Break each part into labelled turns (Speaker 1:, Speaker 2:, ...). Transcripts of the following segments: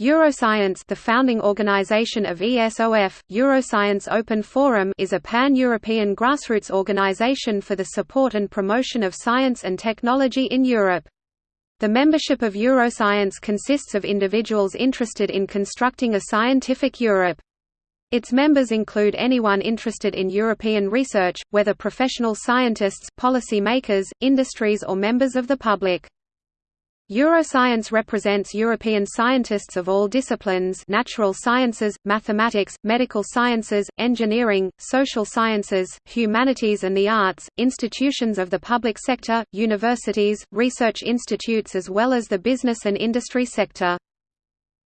Speaker 1: Euroscience the founding organization of ESOF, Euroscience Open Forum is a pan-European grassroots organization for the support and promotion of science and technology in Europe. The membership of Euroscience consists of individuals interested in constructing a scientific Europe. Its members include anyone interested in European research, whether professional scientists, policy makers, industries or members of the public. Euroscience represents European scientists of all disciplines natural sciences, mathematics, medical sciences, engineering, social sciences, humanities and the arts, institutions of the public sector, universities, research institutes as well as the business and industry sector.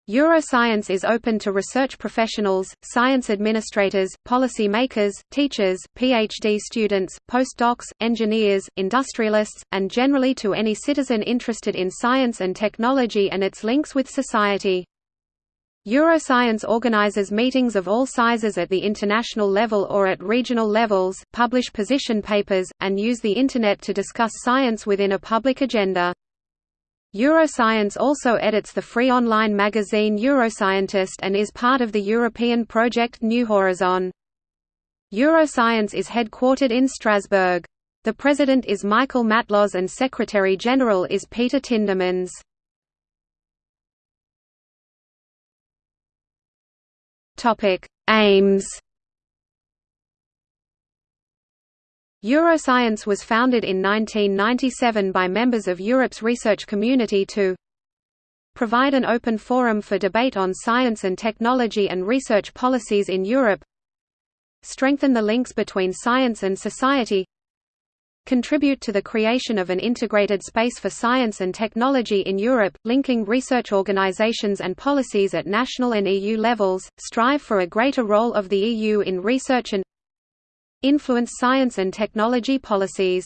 Speaker 1: Euroscience is open to research professionals, science administrators, policy makers, teachers, PhD students, postdocs, engineers, industrialists, and generally to any citizen interested in science and technology and its links with society. Euroscience organizes meetings of all sizes at the international level or at regional levels, publish position papers, and use the Internet to discuss science within a public agenda. Euroscience also edits the free online magazine Euroscientist and is part of the European project New Horizon. Euroscience is headquartered in Strasbourg. The president is Michael Matlosz and secretary-general is Peter Tindemans. Aims Euroscience was founded in 1997 by members of Europe's research community to provide an open forum for debate on science and technology and research policies in Europe strengthen the links between science and society contribute to the creation of an integrated space for science and technology in Europe, linking research organizations and policies at national and EU levels, strive for a greater role of the EU in research and influence science and technology policies.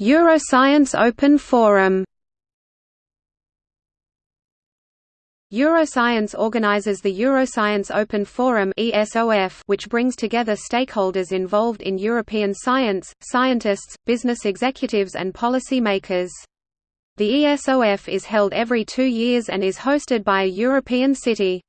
Speaker 1: Euroscience Open Forum Euroscience organizes the Euroscience Open Forum which brings together stakeholders involved in European science, scientists, business executives and policy makers. The ESOF is held every two years and is hosted by a European city.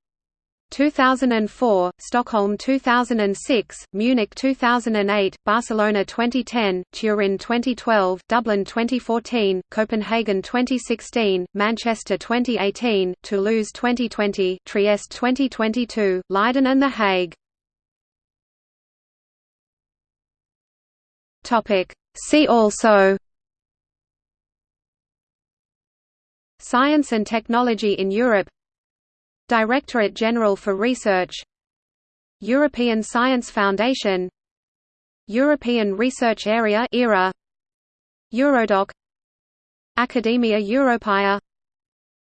Speaker 1: 2004, Stockholm 2006, Munich 2008, Barcelona 2010, Turin 2012, Dublin 2014, Copenhagen 2016, Manchester 2018, Toulouse 2020, Trieste 2022, Leiden and The Hague. See also Science and Technology in Europe. Directorate General for Research. European Science Foundation. European Research Area ERA Eurodoc. Academia Europaea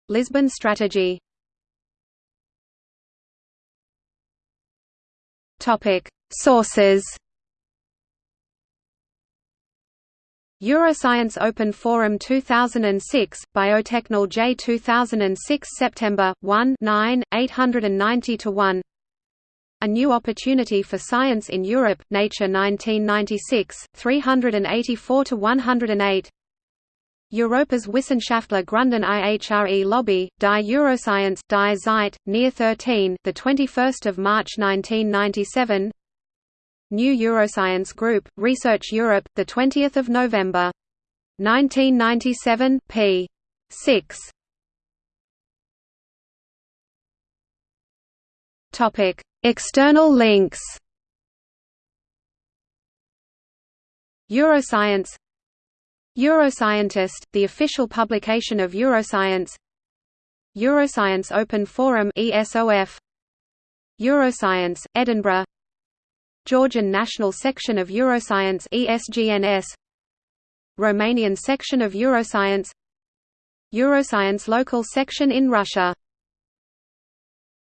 Speaker 1: Lisbon Strategy. Topic. Sources Euroscience Open Forum 2006, Biotechnol J 2006 September, 1 9, 890–1 A New Opportunity for Science in Europe, Nature 1996, 384–108 Europas Wissenschaftler Grunden IHRE Lobby, Die Euroscience Die Zeit, Near 13 the 21st of March 1997 New Euroscience Group, Research Europe, 20 November. 1997, p. 6. External links Euroscience Euroscientist, the official publication of Euroscience Euroscience Open Forum ESOF Euroscience, Edinburgh Georgian National Section of Euroscience ESGNS Romanian section of Euroscience Euroscience local section in Russia